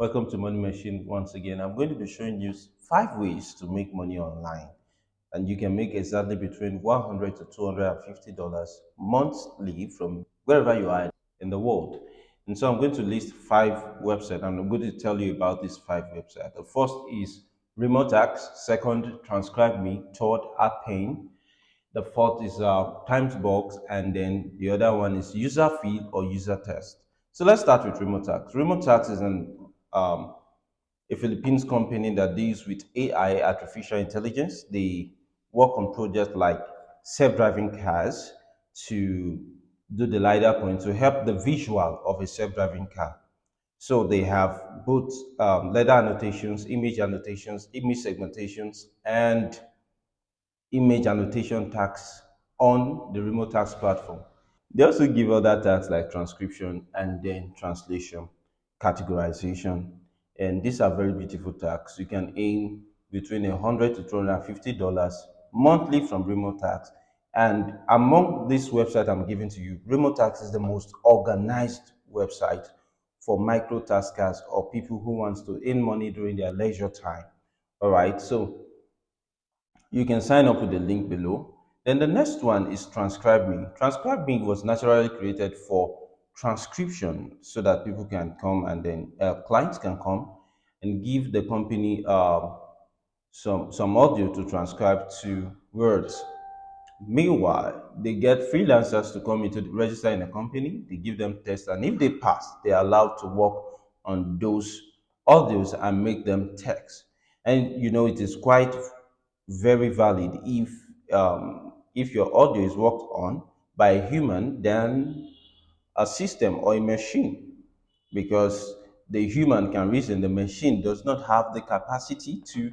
Welcome to Money Machine once again. I'm going to be showing you five ways to make money online. And you can make exactly between 100 to $250 monthly from wherever you are in the world. And so I'm going to list five websites and I'm going to tell you about these five websites. The first is Remotasks, second, Transcribe Me, third, Appen, the fourth is uh, Timesbox, and then the other one is User Feel or User Test. So let's start with Remotasks. Remotasks is an um, a Philippines company that deals with AI, artificial intelligence. They work on projects like self-driving cars to do the LiDAR point to help the visual of a self-driving car. So they have both um, LiDAR annotations, image annotations, image segmentations, and image annotation tags on the Remotasks platform. They also give other tags like transcription and then translation categorization. And these are very beautiful tags. You can earn between 100 to $250 monthly from Remotasks. And among this website I'm giving to you, Remotasks is the most organized website for micro taskers or people who wants to earn money during their leisure time. All right, so you can sign up with the link below. Then the next one is Transcribe Me. Transcribe Me was naturally created for transcription so that people can come and then uh, clients can come and give the company uh, some some audio to transcribe to words. Meanwhile they get freelancers to come into the, register in a company. They give them tests and if they pass they're allowed to work on those audios and make them text. And you know it is quite very valid if um, if your audio is worked on by a human then a system or a machine because the human can reason, the machine does not have the capacity to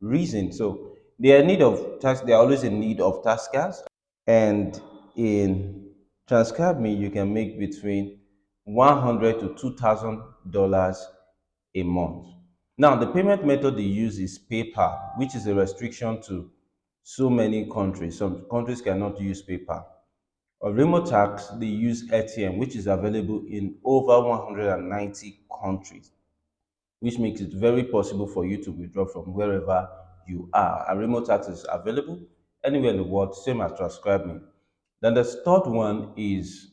reason. So they are need of task, they are always in need of taskers. And in Transcribe Me, you can make between 100 to $2,000 a month. Now, the payment method they use is PayPal, which is a restriction to so many countries. Some countries cannot use PayPal. Remotasks, they use ATM, which is available in over 190 countries, which makes it very possible for you to withdraw from wherever you are. And Remotasks is available anywhere in the world, same as transcribing. Then the third one is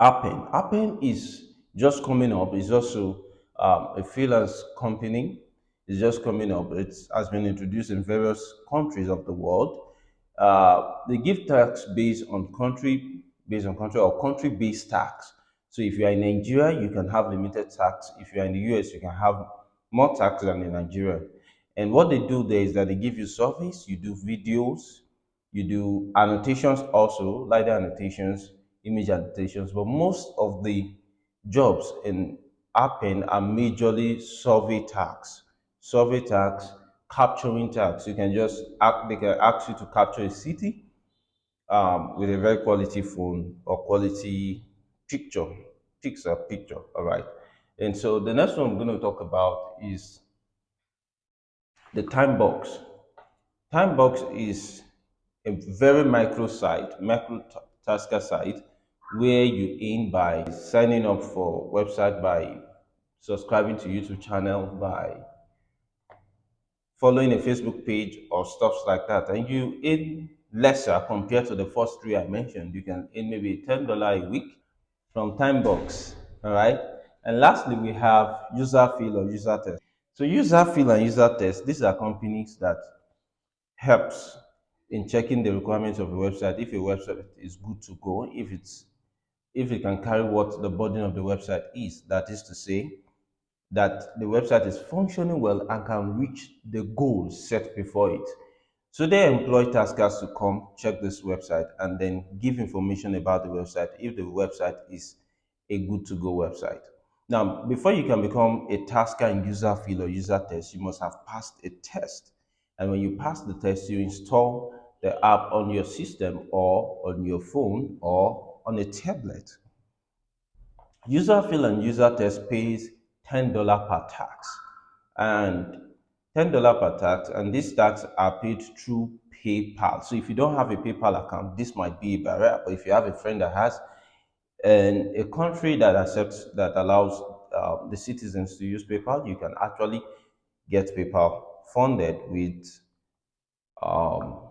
Appen. Appen is just coming up. It's also um, a freelance company. It's just coming up. It has been introduced in various countries of the world uh, they give tax based on country, based on country or country-based tax. So if you are in Nigeria, you can have limited tax. If you are in the US, you can have more tax than in Nigeria. And what they do there is that they give you service, you do videos, you do annotations also, LiDAR annotations, image annotations, but most of the jobs in Appen are majorly survey tax. Survey tax, capturing tags. You can just ask, they can ask you to capture a city um, with a very quality phone or quality picture, pixel picture. All right. And so the next one I'm going to talk about is the time box. Time box is a very micro site, micro tasker site where you earn by signing up for website by subscribing to YouTube channel by following a Facebook page or stuff like that, and you earn lesser compared to the first three I mentioned, you can earn maybe $10 a week from Timebox, all right? And lastly, we have user feel or user test. So user feel and user test, these are companies that helps in checking the requirements of a website, if a website is good to go, if it's if it can carry what the burden of the website is, that is to say, that the website is functioning well and can reach the goals set before it. So they employ taskers to come check this website and then give information about the website if the website is a good to go website. Now, before you can become a tasker in user feel or user test, you must have passed a test. And when you pass the test, you install the app on your system or on your phone or on a tablet. User feel and user test pays $10 per tax. And $10 per tax, and these tax are paid through PayPal. So if you don't have a PayPal account, this might be a barrier. But if you have a friend that has and a country that accepts that allows uh, the citizens to use PayPal, you can actually get PayPal funded with um,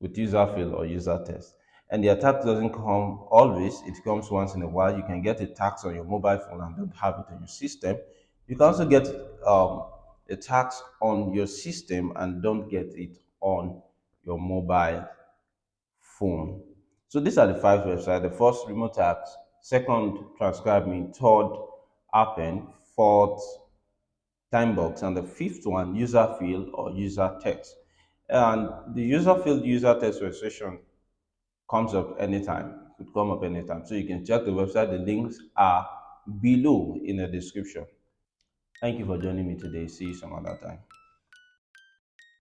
with user fill or user test. And the attack doesn't come always, it comes once in a while. You can get a tax on your mobile phone and don't have it on your system. You can also get um, a tax on your system and don't get it on your mobile phone. So these are the five websites. The first, Remotasks. Second, transcribe me. Third, Appen. Fourth, Timebox. And the fifth one, user field or user text. And the user field user text registration comes up anytime. Could come up anytime. So you can check the website. The links are below in the description. Thank you for joining me today. See you some other time.